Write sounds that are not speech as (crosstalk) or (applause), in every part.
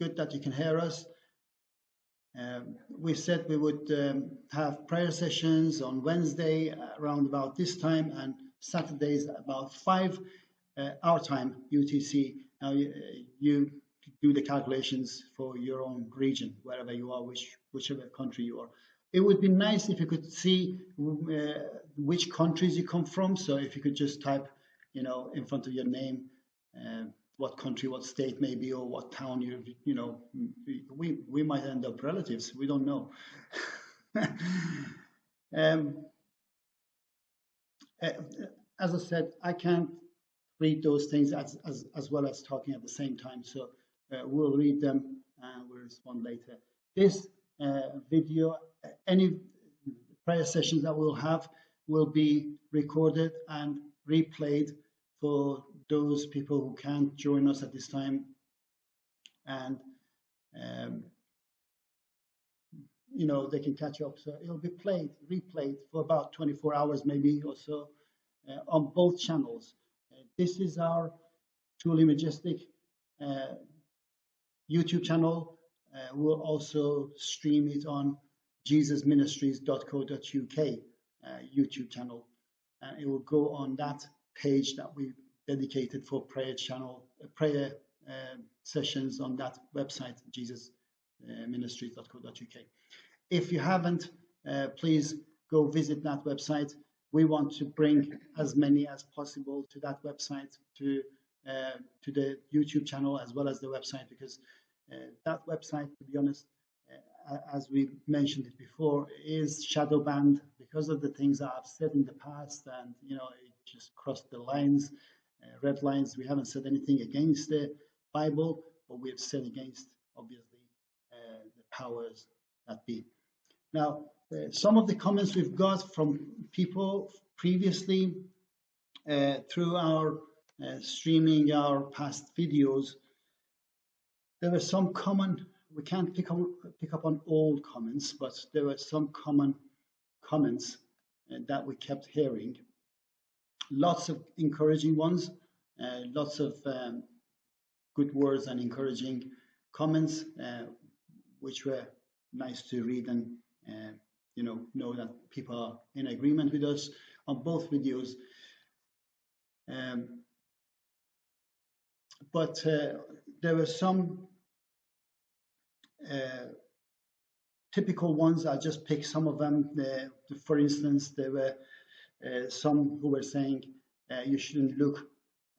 good that you can hear us. Um, we said we would um, have prayer sessions on Wednesday around about this time and Saturdays about 5 uh, our time, UTC. Now you, you, do the calculations for your own region, wherever you are, which, whichever country you are. It would be nice if you could see uh, which countries you come from. So if you could just type, you know, in front of your name, uh, what country, what state maybe, or what town you you know we we might end up relatives. We don't know. (laughs) um, uh, as I said, I can't read those things as as, as well as talking at the same time. So uh, we'll read them and we'll respond later. This uh, video, any prayer sessions that we'll have will be recorded and replayed for those people who can't join us at this time. And, um, you know, they can catch up. So it'll be played, replayed for about 24 hours maybe or so uh, on both channels. Uh, this is our truly majestic uh, YouTube channel. Uh, we'll also stream it on jesusministries.co.uk uh, YouTube channel. And it will go on that page that we dedicated for prayer channel, uh, prayer uh, sessions on that website, jesusministries.co.uk. If you haven't, uh, please go visit that website. We want to bring as many as possible to that website, to uh, to the YouTube channel as well as the website, because uh, that website, to be honest, uh, as we mentioned it before, is shadow banned because of the things I've said in the past, and you know, it just crossed the lines red lines. We haven't said anything against the Bible, but we have said against, obviously, uh, the powers that be. Now, uh, some of the comments we've got from people previously uh, through our uh, streaming our past videos, there were some common, we can't pick up, pick up on all comments, but there were some common comments uh, that we kept hearing lots of encouraging ones, uh, lots of um, good words and encouraging comments, uh, which were nice to read and uh, you know know that people are in agreement with us on both videos. Um, but uh, there were some uh, typical ones. I just picked some of them. for instance, there were uh, some who were saying uh, you shouldn't look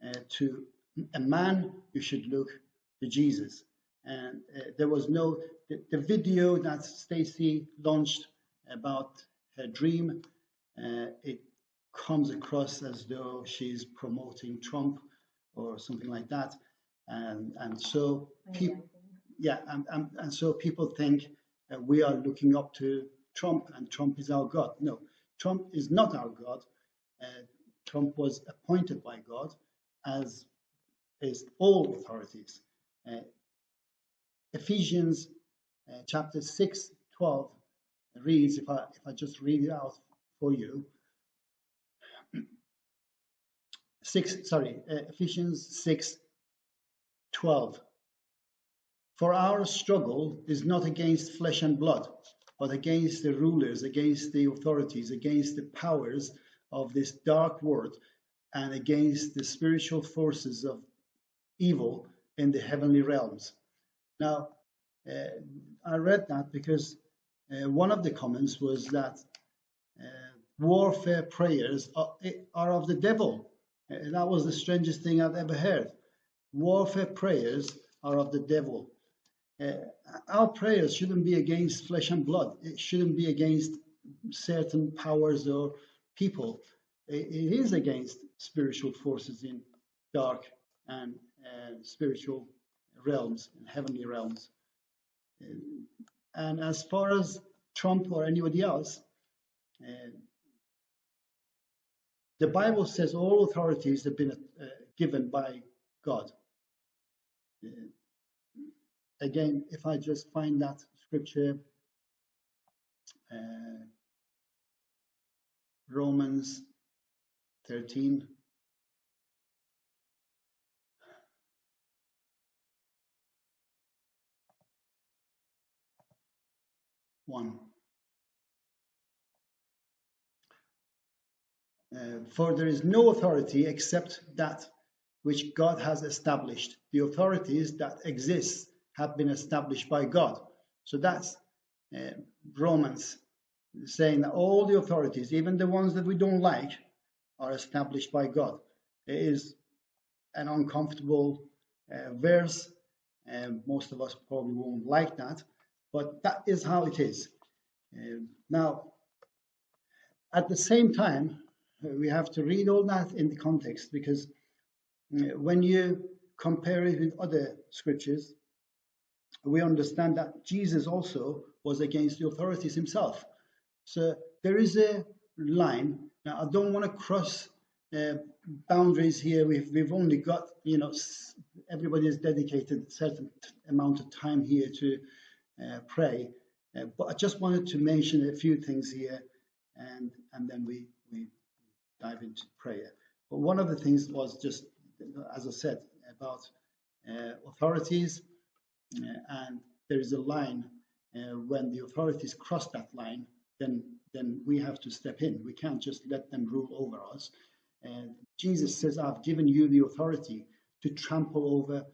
uh, to a man, you should look to Jesus. And there was no, the, the video that Stacy launched about her dream, it comes across as though she's promoting Trump or something like that. And, and so people, yeah, and, and, and so people think uh, we are looking up to Trump and Trump is our God. No, Trump is not our God. Uh, Trump was appointed by God, as is all authorities. Uh, Ephesians uh, chapter 6, 12 reads, if I, if I just read it out for you, (clears throat) 6, sorry, uh, Ephesians 6, 12. For our struggle is not against flesh and blood, but against the rulers, against the authorities, against the powers of this dark world, and against the spiritual forces of evil in the heavenly realms. Now, uh, I read that because uh, one of the comments was that uh, warfare prayers are, are, of the devil. Uh, that was the strangest thing I've ever heard. Warfare prayers are of the devil. Uh, our prayers shouldn't be against flesh and blood. It shouldn't be against certain powers or people. It, is against spiritual forces in dark and uh, spiritual realms and heavenly realms. Uh, and as far as Trump or anybody else, uh, the Bible says all authorities have been uh, given by God. Again, if I just find that scripture, uh, Romans 13. 1. Uh, for there is no authority except that which God has established. The authorities that exist have been established by God. So that's uh, Romans saying that all the authorities, even the ones that we don't like, are established by God. It is an uncomfortable uh, verse. and most of us probably won't like that, but that is how it is. Uh, now, at the same time, we have to read all that in the context because uh, when you compare it with other scriptures, we understand that Jesus also was against the authorities himself. So there is a line. Now, I don't want to cross uh, boundaries here. We've, we've only got, you know, everybody has dedicated a certain amount of time here to uh, pray. Uh, but I just wanted to mention a few things here and, and then we, we dive into prayer. But one of the things was just, as I said, about uh, authorities and there is a line uh, when the authorities cross that line, then then we have to step in. We can't just let them rule over us. And Jesus says, "I've given you the authority to trample over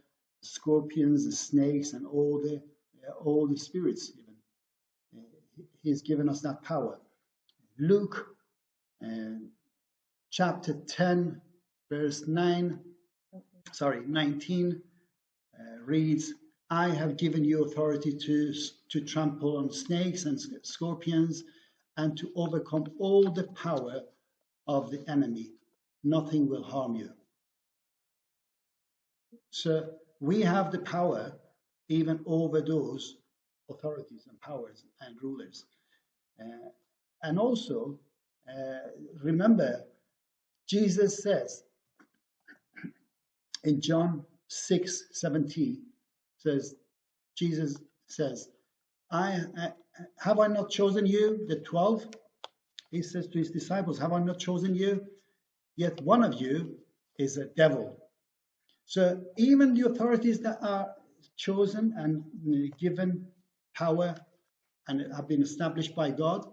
scorpions and snakes and all the uh, all the spirits. Even uh, He's given us that power." Luke uh, chapter 10, verse 9, sorry, 19 uh, reads, I have given you authority to, to trample on snakes and scorpions and to overcome all the power of the enemy. Nothing will harm you. So we have the power even over those authorities and powers and rulers. Uh, and also, uh, remember, Jesus says in John 6 17, says, Jesus says, I, I have I not chosen you, the 12? He says to his disciples, Have I not chosen you? Yet one of you is a devil. So even the authorities that are chosen and given power and have been established by God,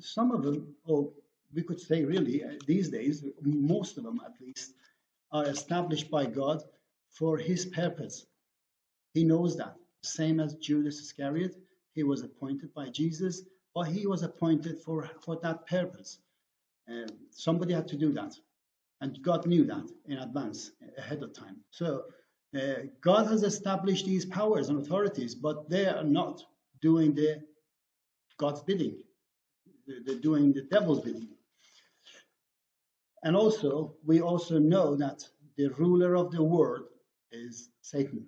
some of them, or we could say really uh, these days, most of them at least, are established by God for his purpose. He knows that. Same as Judas Iscariot, he was appointed by Jesus, but he was appointed for, for that purpose. Uh, somebody had to do that. And God knew that in advance, ahead of time. So uh, God has established these powers and authorities, but they are not doing the God's bidding. They're doing the devil's bidding. And also, we also know that the ruler of the world is Satan.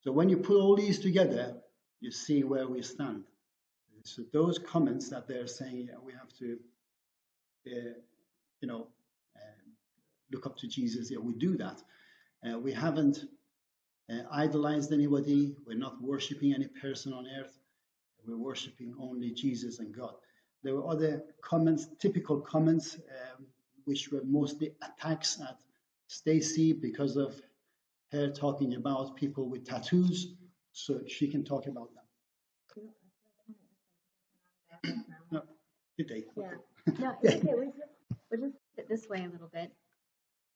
So when you put all these together, you see where we stand. So those comments that they're saying, yeah, we have to, uh, you know, uh, look up to Jesus. Yeah, we do that. Uh, we haven't uh, idolized anybody. We're not worshiping any person on earth. We're worshiping only Jesus and God. There were other comments, typical comments, um, which were mostly attacks at Stacy because of her talking about people with tattoos, so she can talk about them. No, good day. Yeah. No, okay. We'll just, just sit this way a little bit.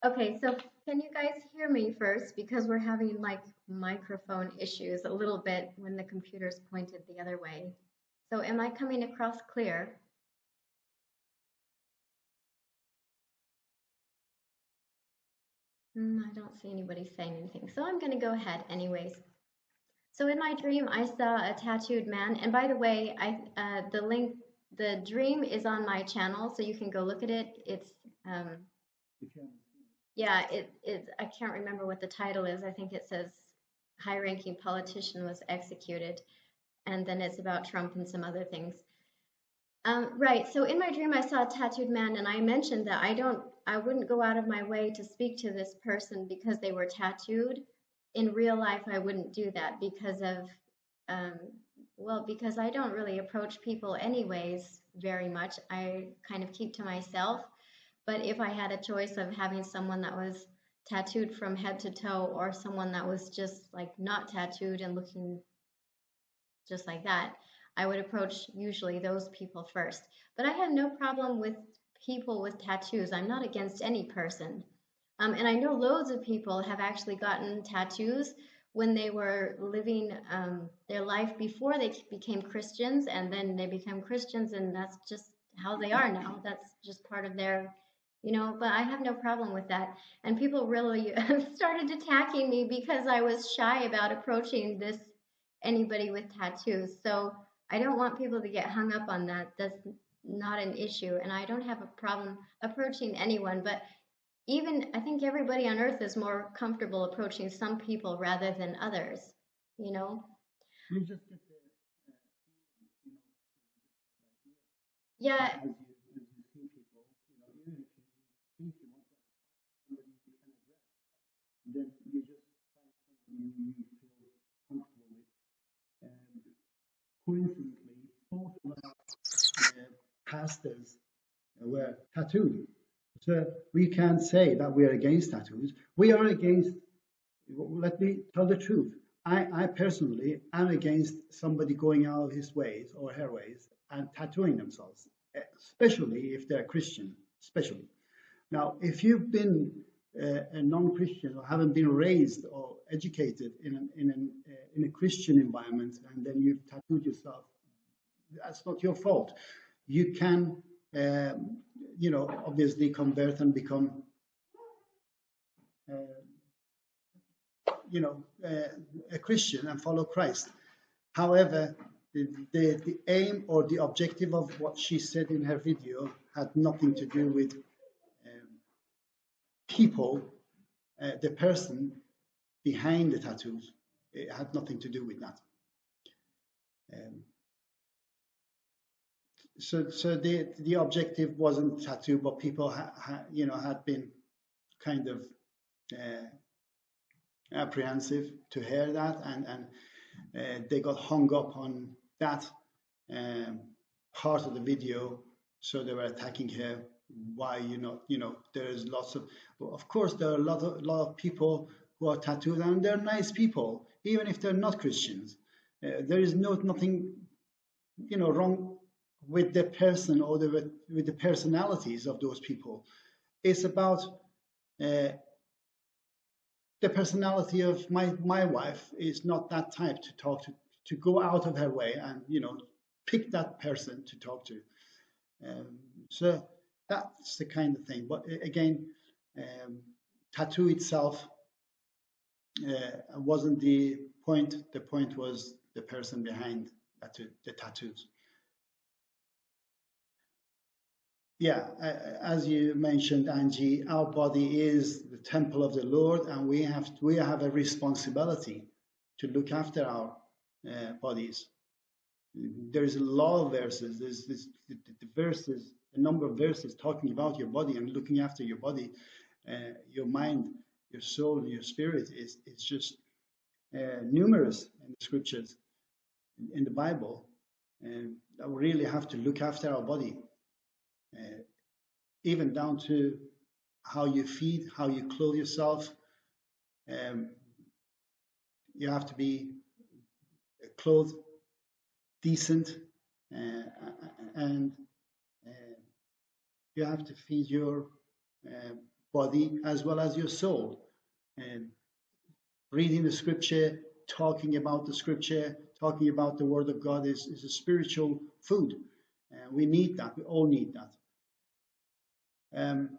Okay, so can you guys hear me first? Because we're having like microphone issues a little bit when the computer's pointed the other way. So am I coming across clear? Mm, I don't see anybody saying anything, so I'm going to go ahead anyways. So in my dream, I saw a tattooed man, and by the way, I uh, the link, the dream is on my channel, so you can go look at it. It's um, yeah, it it I can't remember what the title is. I think it says high-ranking politician was executed, and then it's about Trump and some other things. Um, right. So in my dream, I saw a tattooed man, and I mentioned that I don't I wouldn't go out of my way to speak to this person because they were tattooed. In real life, I wouldn't do that because of, um, well, because I don't really approach people anyways very much. I kind of keep to myself. But if I had a choice of having someone that was tattooed from head to toe or someone that was just like not tattooed and looking just like that, I would approach usually those people first. But I have no problem with people with tattoos. I'm not against any person. Um, and I know loads of people have actually gotten tattoos when they were living um, their life before they became Christians, and then they become Christians, and that's just how they are now. That's just part of their, you know. But I have no problem with that. And people really (laughs) started attacking me because I was shy about approaching this anybody with tattoos. So I don't want people to get hung up on that. That's not an issue, and I don't have a problem approaching anyone. But even I think everybody on earth is more comfortable approaching some people rather than others, you know? You just get the, uh, you know, Yeah, as you, as you see people, you know, even if you think you want to somebody you can address, then you just find somebody you feel comfortable with. And coincidentally, both of uh, pastors were tattooed. So we can't say that we are against tattoos. We are against, let me tell the truth. I, I personally am against somebody going out of his ways or her ways and tattooing themselves, especially if they're Christian, especially. Now, if you've been uh, a non-Christian or haven't been raised or educated in, an, in, an, uh, in a Christian environment and then you've tattooed yourself, that's not your fault. You can um, you know, obviously convert and become, uh, you know, uh, a Christian and follow Christ. However, the, the, the, aim or the objective of what she said in her video had nothing to do with um, people, uh, the person behind the tattoos. It had nothing to do with that. Um, so so the the objective wasn't tattoo, but people ha, ha, you know had been kind of uh, apprehensive to hear that, and and uh, they got hung up on that um, part of the video, so they were attacking her. Why you know you know there is lots of of course there are a lot of lot of people who are tattooed and they're nice people even if they're not Christians. Uh, there is no nothing you know wrong with the person or the, with the personalities of those people. It's about uh, the personality of my, my wife is not that type to talk to, to go out of her way and, you know, pick that person to talk to. Um, so that's the kind of thing. But again, um, tattoo itself uh, wasn't the point. The point was the person behind the tattoos. Yeah, as you mentioned, Angie, our body is the temple of the Lord, and we have we have a responsibility to look after our uh, bodies. There is a lot of verses. There's this, the, the, verses, a number of verses talking about your body and looking after your body, uh, your mind, your soul, your spirit. is It's just uh, numerous in the scriptures, in, in the Bible. And we really have to look after our body uh, even down to how you feed, how you clothe yourself. Um, you have to be clothed decent uh, and uh, you have to feed your uh, body as well as your soul. And reading the scripture, talking about the scripture, talking about the word of God is, is a spiritual food. Uh, we need that. We all need that. Um,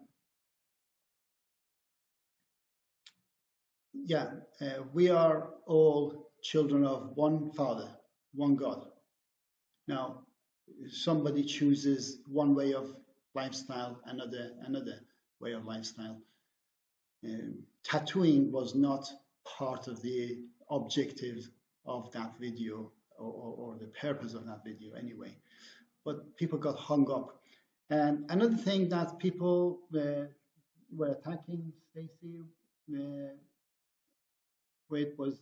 yeah, uh, we are all children of one Father, one God. Now, somebody chooses one way of lifestyle, another another way of lifestyle. Um, tattooing was not part of the objective of that video or, or, or, the purpose of that video anyway. But people got hung up and another thing that people were, were attacking Stacy uh, with was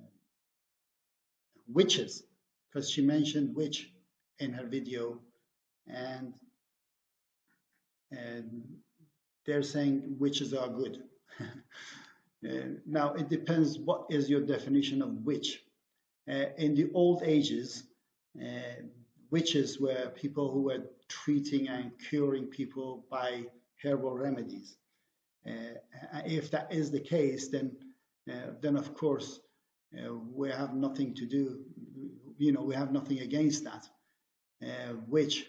uh, witches, because she mentioned witch in her video, and and they're saying witches are good. (laughs) uh, now it depends what is your definition of witch. uh, in the old ages, uh, witches were people who were treating and curing people by herbal remedies. Uh, if that is the case, then uh, then of course uh, we have nothing to do. You know, we have nothing against that. Which,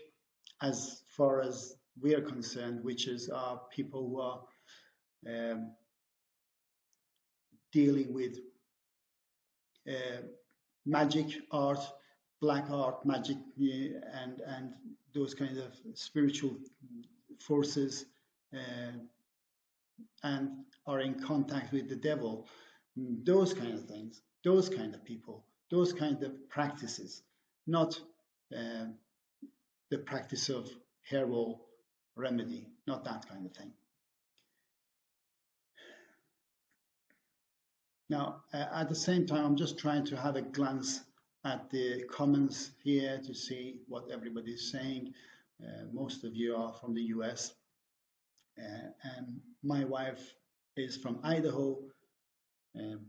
as far as we are concerned, witches are people who are um, dealing with uh, magic art, black art, magic, and and those kind of spiritual forces, uh, and are in contact with the devil. Those kind of things, those kind of people, those kind of practices, not uh, the practice of herbal remedy, not that kind of thing. Now, uh, at the same time, I'm just trying to have a glance at the comments here to see what everybody is saying. Uh, most of you are from the US, uh, and my wife is from Idaho. Um,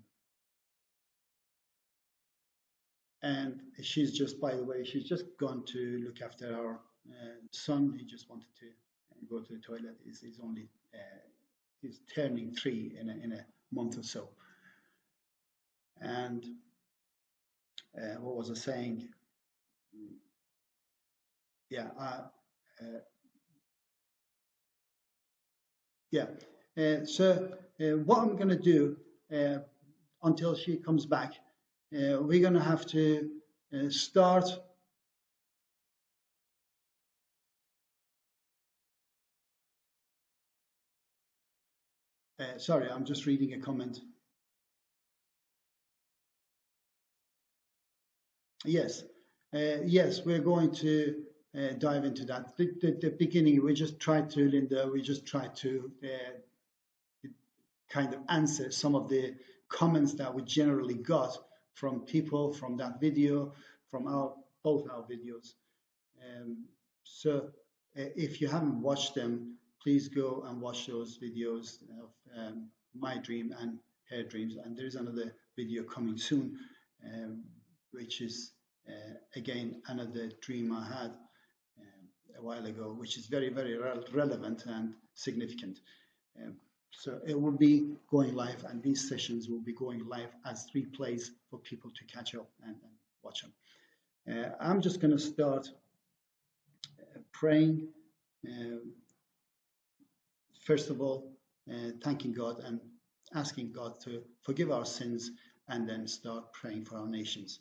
and she's just, by the way, she's just gone to look after our uh, son. He just wanted to go to the toilet. He's, he's only uh, he's turning three in a, in a month or so. And uh, what was I saying? Yeah, uh, uh, yeah. Uh, so uh, what I'm going to do uh, until she comes back, we're going to have to start sorry, I'm just reading a comment. Yes, uh, yes, we're going to uh, dive into that. The, the, the, beginning, we just tried to, Linda, we just tried to uh, kind of answer some of the comments that we generally got from people from that video, from our both our videos. Um, so uh, if you haven't watched them, please go and watch those videos of um, my dream and her dreams. And there's another video coming soon. Um, which is again another dream I had um, a while ago, which is very, very re relevant and significant. Um, so it will be going live, and these sessions will be going live as replays for people to catch up and, and watch them. Uh, I'm just going to start uh, praying. Um, first of all, uh, thanking God and asking God to forgive our sins, and then start praying for our nations.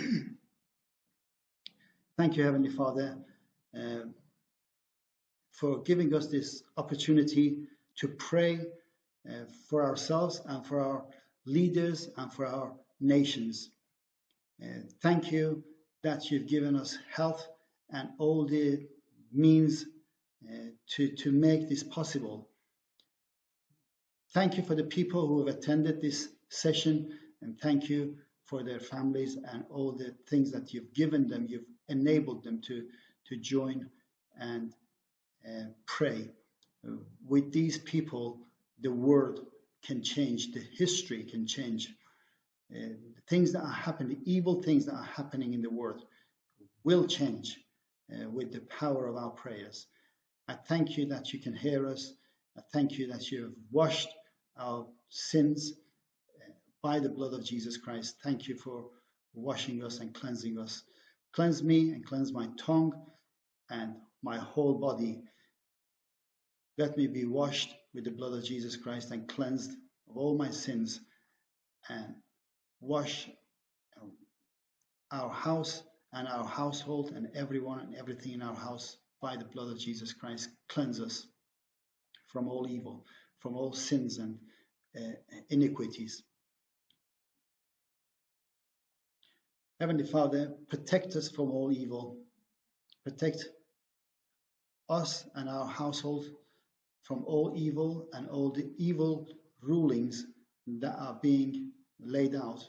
(clears throat) Thank you, Heavenly Father, uh, for giving us this opportunity to pray uh, for ourselves and for our leaders and for our nations. Uh, thank you that you've given us health and all the means uh, to, to make this possible. Thank you for the people who have attended this session and thank you for their families and all the things that you've given them, you've enabled them to, to join and uh, pray. With these people, the world can change, the history can change. Uh, things that are happening, the evil things that are happening in the world will change uh, with the power of our prayers. I thank you that you can hear us. I thank you that you have washed our sins by the blood of Jesus Christ. Thank you for washing us and cleansing us. Cleanse me and cleanse my tongue and my whole body. Let me be washed with the blood of Jesus Christ and cleansed of all my sins and wash our house and our household and everyone and everything in our house by the blood of Jesus Christ. Cleanse us from all evil, from all sins and uh, iniquities. Heavenly Father, protect us from all evil. Protect us and our household from all evil and all the evil rulings that are being laid out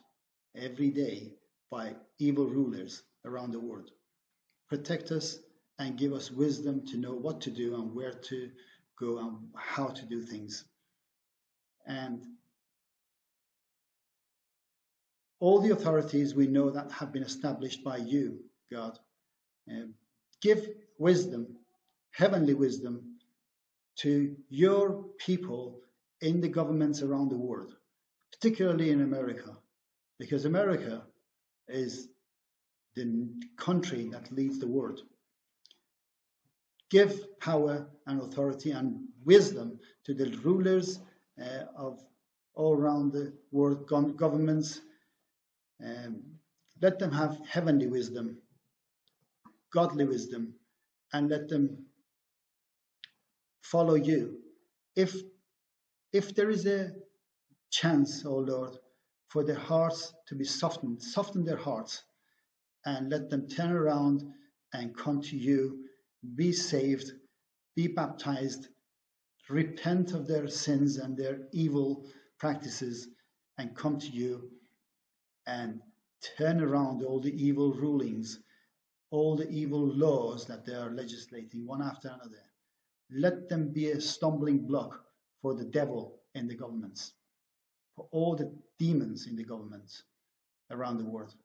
every day by evil rulers around the world. Protect us and give us wisdom to know what to do and where to go and how to do things. And all the authorities we know that have been established by you, God. Um, give wisdom, heavenly wisdom, to your people in the governments around the world, particularly in America, because America is the country that leads the world. Give power and authority and wisdom to the rulers uh, of all around the world governments. Um, let them have heavenly wisdom, godly wisdom, and let them follow you. If if there is a chance, O oh Lord, for their hearts to be softened, soften their hearts and let them turn around and come to you, be saved, be baptized, repent of their sins and their evil practices, and come to you and turn around all the evil rulings, all the evil laws that they are legislating one after another. Let them be a stumbling block for the devil in the governments, for all the demons in the governments around the world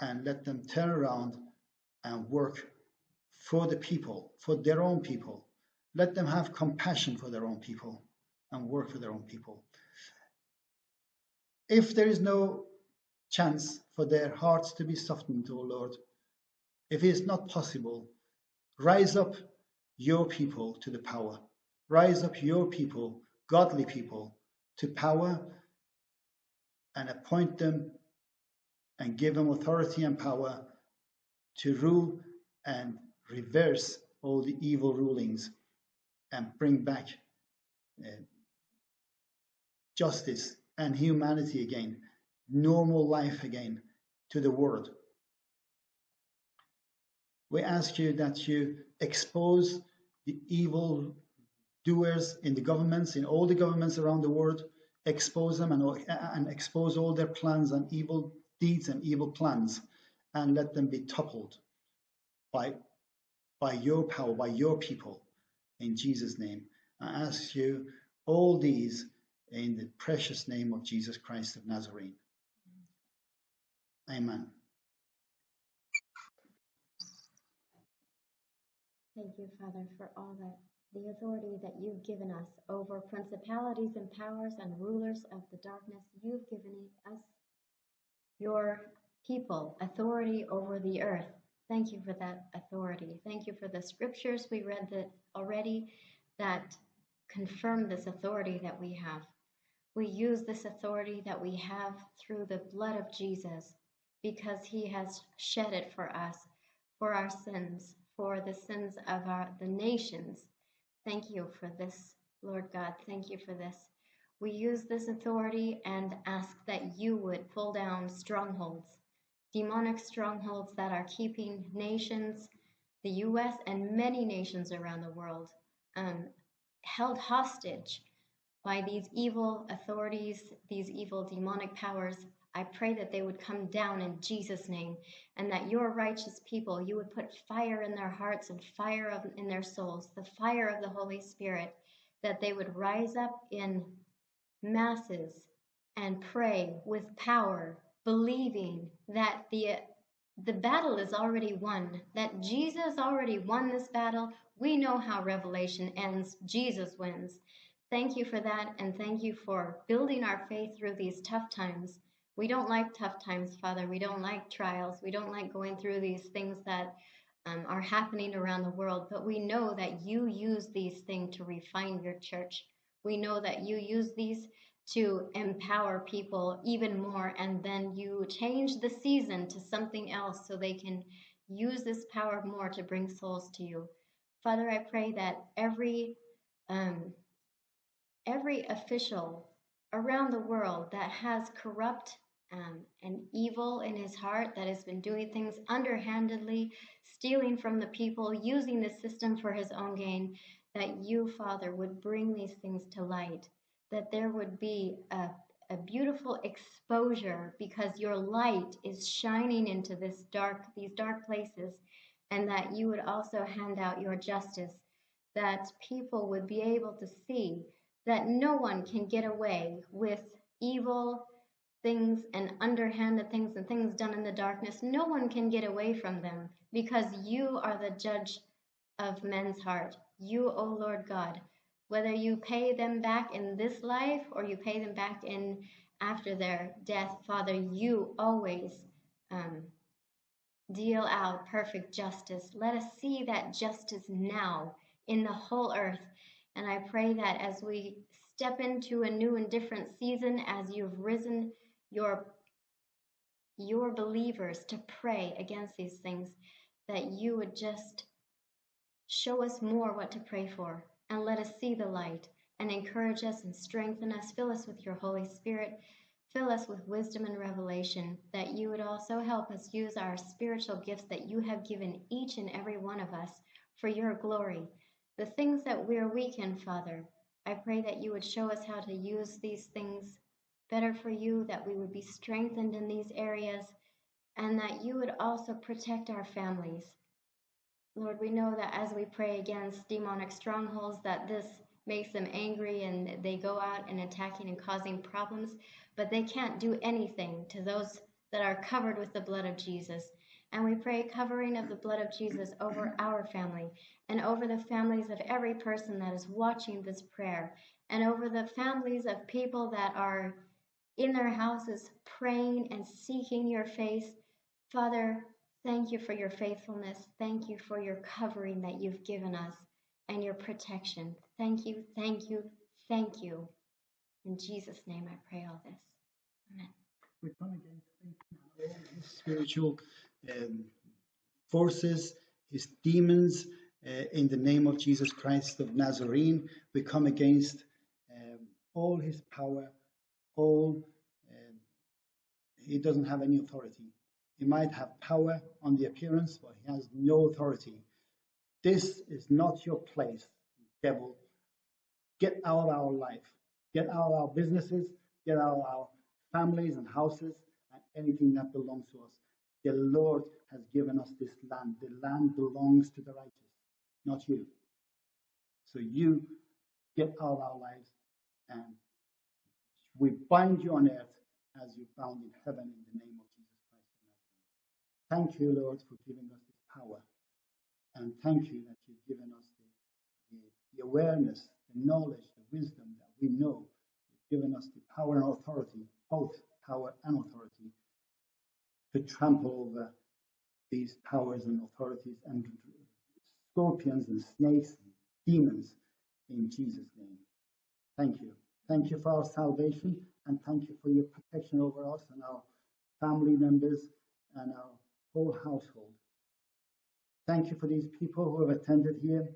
and let them turn around and work for the people, for their own people. Let them have compassion for their own people and work for their own people. If there is no chance for their hearts to be softened, O Lord, if it is not possible, rise up your people to the power. Rise up your people, godly people, to power and appoint them and give them authority and power to rule and reverse all the evil rulings and bring back uh, justice and humanity again, normal life again to the world. We ask you that you expose the evil doers in the governments, in all the governments around the world, expose them and, and expose all their plans and evil deeds and evil plans and let them be toppled by, by your power, by your people. In Jesus' name, I ask you all these in the precious name of Jesus Christ of Nazarene. Amen. Thank you, Father, for all that the authority that you've given us over principalities and powers and rulers of the darkness. You've given us your people authority over the earth. Thank you for that authority. Thank you for the scriptures we read that already that confirm this authority that we have. We use this authority that we have through the blood of Jesus because he has shed it for us, for our sins, for the sins of our the nations. Thank you for this, Lord God. Thank you for this. We use this authority and ask that you would pull down strongholds, demonic strongholds that are keeping nations, the US and many nations around the world, um, held hostage by these evil authorities, these evil demonic powers. I pray that they would come down in Jesus' name and that your righteous people, you would put fire in their hearts and fire of, in their souls, the fire of the Holy Spirit, that they would rise up in masses and pray with power, believing that the the battle is already won, that Jesus already won this battle. We know how Revelation ends. Jesus wins. Thank you for that, and thank you for building our faith through these tough times. We don't like tough times, Father. We don't like trials. We don't like going through these things that um, are happening around the world, but we know that you use these things to refine your church. We know that you use these to empower people even more, and then you change the season to something else so they can use this power more to bring souls to you. Father, I pray that every um, every official around the world that has corrupt um, and evil in his heart, that has been doing things underhandedly, stealing from the people, using the system for his own gain, that you, Father, would bring these things to light, that there would be a, a beautiful exposure because your light is shining into this dark, these dark places, and that you would also hand out your justice, that people would be able to see that no one can get away with evil things and underhanded things and things done in the darkness, no one can get away from them because you are the judge of men's heart. You, O Lord God, whether you pay them back in this life or you pay them back in after their death, Father, you always um, deal out perfect justice. Let us see that justice now in the whole earth. And I pray that as we step into a new and different season, as you've risen your your believers to pray against these things, that you would just show us more what to pray for and let us see the light and encourage us and strengthen us. Fill us with your Holy Spirit. Fill us with wisdom and revelation, that you would also help us use our spiritual gifts that you have given each and every one of us for your glory. The things that we're weak in, Father, I pray that you would show us how to use these things better for you, that we would be strengthened in these areas, and that you would also protect our families. Lord, we know that as we pray against demonic strongholds, that this makes them angry and they go out and attacking and causing problems, but they can't do anything to those that are covered with the blood of Jesus. And we pray covering of the blood of Jesus over our family and over the families of every person that is watching this prayer and over the families of people that are in their houses praying and seeking your face. Father, thank you for your faithfulness. Thank you for your covering that you've given us and your protection. Thank you, thank you, thank you. In Jesus' name I pray all this. Amen. We come against spiritual um, forces, his demons, uh, in the name of Jesus Christ of Nazarene. We come against um, all his power, all. Um, he doesn't have any authority. He might have power on the appearance, but he has no authority. This is not your place, devil. Get out of our life. Get out of our businesses. Get out of our families and houses and anything that belongs to us. The Lord has given us this land. The land belongs to the righteous, not you. So you get out of our lives and we bind you on earth as you bound in heaven in the name of Jesus Christ. Thank you, Lord, for giving us this power. And thank you that you've given us the, the, the awareness, the knowledge, the wisdom that we know. You've given us the power and authority, both power and authority, to trample over these powers and authorities and scorpions and snakes and demons in Jesus' name. Thank you. Thank you for our salvation and thank you for your protection over us and our family members and our whole household. Thank you for these people who have attended here,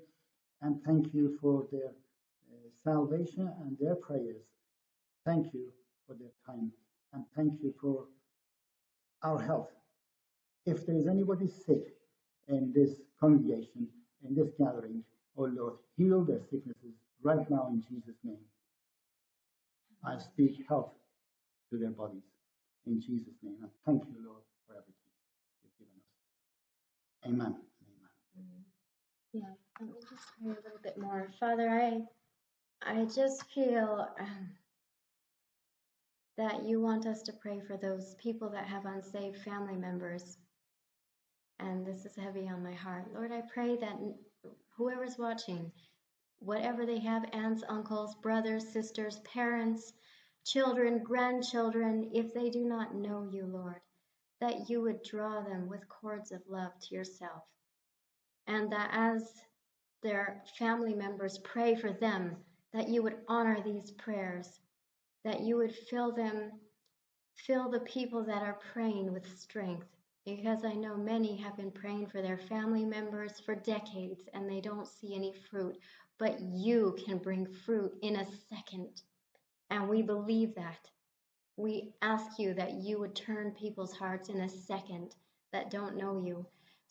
and thank you for their uh, salvation and their prayers. Thank you for their time, and thank you for our health. If there is anybody sick in this congregation, in this gathering, oh Lord, heal their sicknesses right now in Jesus' name. I speak health to their bodies in Jesus' name. And thank you, Lord, for everything you've given us. Amen. Yeah, let me just pray a little bit more. Father, I I just feel um, that you want us to pray for those people that have unsaved family members. And this is heavy on my heart. Lord, I pray that whoever's watching, whatever they have aunts, uncles, brothers, sisters, parents, children, grandchildren, if they do not know you, Lord, that you would draw them with cords of love to yourself and that as their family members pray for them, that you would honor these prayers, that you would fill them, fill the people that are praying with strength. Because I know many have been praying for their family members for decades and they don't see any fruit, but you can bring fruit in a second. And we believe that. We ask you that you would turn people's hearts in a second that don't know you.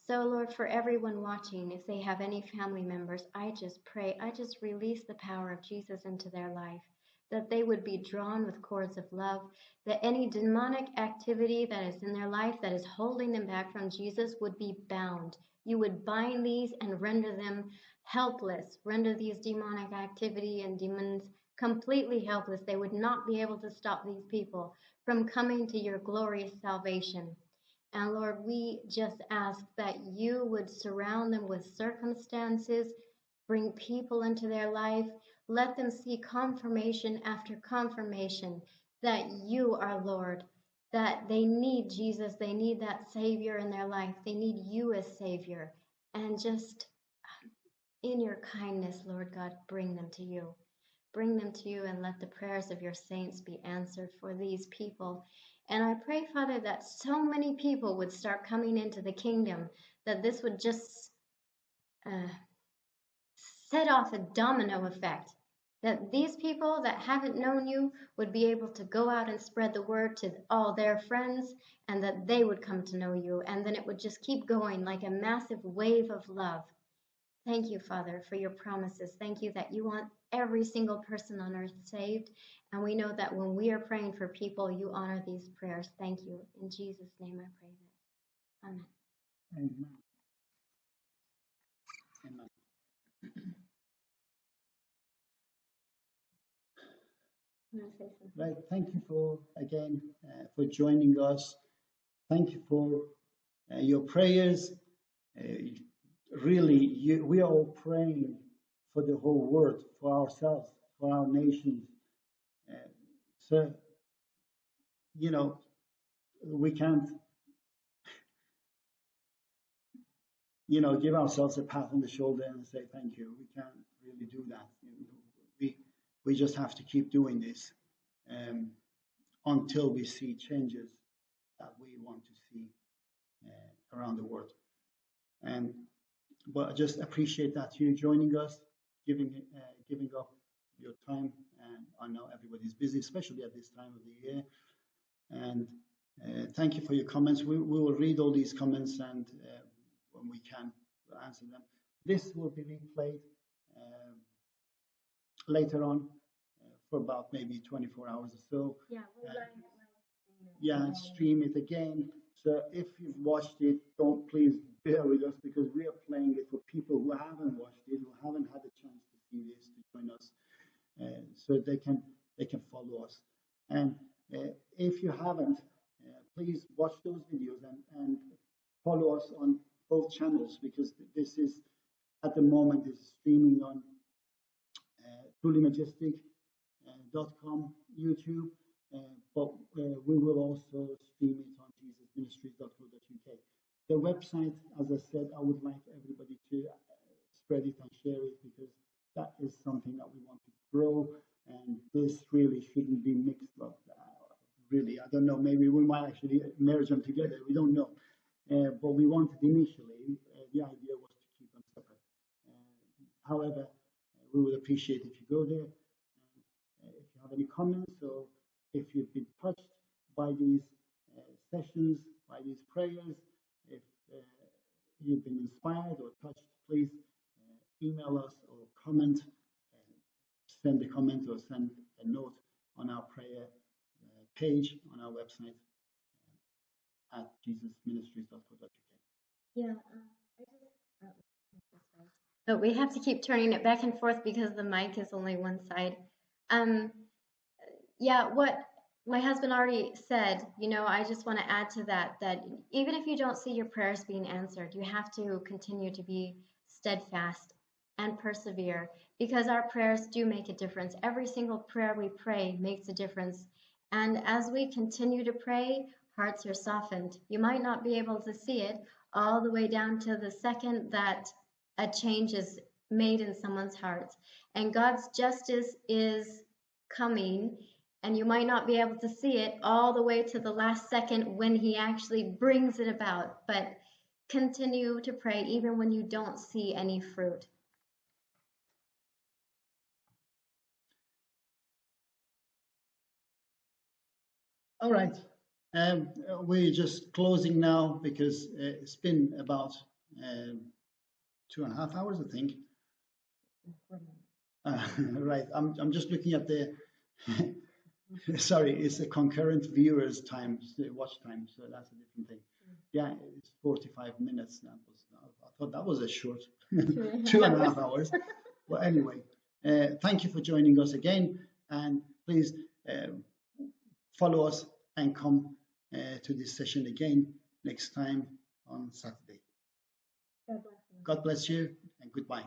So, Lord, for everyone watching, if they have any family members, I just pray, I just release the power of Jesus into their life, that they would be drawn with cords of love, that any demonic activity that is in their life that is holding them back from Jesus would be bound. You would bind these and render them helpless, render these demonic activity and demons completely helpless. They would not be able to stop these people from coming to your glorious salvation. And Lord, we just ask that you would surround them with circumstances, bring people into their life, let them see confirmation after confirmation that you are Lord, that they need Jesus, they need that Savior in their life, they need you as Savior. And just in your kindness, Lord God, bring them to you. Bring them to you and let the prayers of your saints be answered for these people. And I pray, Father, that so many people would start coming into the kingdom, that this would just uh, set off a domino effect. That these people that haven't known you would be able to go out and spread the word to all their friends, and that they would come to know you. And then it would just keep going like a massive wave of love. Thank you, Father, for your promises. Thank you that you want every single person on earth saved. And we know that when we are praying for people, you honor these prayers. Thank you. In Jesus' name I pray this. Amen. Amen. Amen. Right, thank you for, again, uh, for joining us. Thank you for uh, your prayers. Uh, really, you, we are all praying for the whole world, for ourselves, for our nations. Uh, so, you know, we can't, you know, give ourselves a pat on the shoulder and say thank you. We can't really do that. We, just have to keep doing this um, until we see changes that we want to see uh, around the world. And but I just appreciate that you joining us, giving uh, giving up your time. And I know everybody's busy, especially at this time of the year. And uh, thank you for your comments. We, we will read all these comments and uh, when we can, we'll answer them. This will be replayed um, later on for about maybe 24 hours or so. Yeah, we'll Uh, learn. Stream it again. So if you've watched it, don't please bear with us because we are playing it for people who haven't watched it, who haven't had a chance to see this, to join us, uh, so they can they can follow us. And uh, if you haven't, uh, please watch those videos and, and follow us on both channels because this is at the moment is streaming on uh, trulymajestic.com, YouTube, uh, but uh, we will also stream it on jesusministries.co.uk. The website, as I said, I would like everybody to uh, spread it and share it because that is something that we want to grow, and this really shouldn't be mixed up. Really, I don't know. Maybe we might actually merge them together. We don't know. Uh, but we wanted initially, uh, the idea was to keep them separate. Uh, however, we would appreciate if you go there. Any comments or if you've been touched by these uh, sessions, by these prayers, if uh, you've been inspired or touched, please uh, email us or comment, uh, send a comment or send a note on our prayer uh, page on our website at jesusministries.co.uk. Yeah. um. But we have to keep turning it back and forth because the mic is only one side. Um, yeah, what my husband already said, you know, I just want to add to that that even if you don't see your prayers being answered, you have to continue to be steadfast and persevere because our prayers do make a difference. Every single prayer we pray makes a difference. And as we continue to pray, hearts are softened. You might not be able to see it all the way down to the second that a change is made in someone's heart. And God's justice is coming, and you might not be able to see it all the way to the last second when He actually brings it about. But continue to pray even when you don't see any fruit. All right. Um, we're just closing now because uh, it's been about um, two and a half hours, I think. Uh, (laughs) right. I'm, I'm just looking at the. (laughs) (laughs) Sorry, it's a concurrent viewers time, the watch time, so that's a different thing. Yeah, it's 45 minutes. That was. I thought that was a short (laughs) (laughs) two and a half hours. Well, anyway, uh, thank you for joining us again, and please um, follow us and come uh, to this session again next time on Saturday. God bless you. God bless you and goodbye.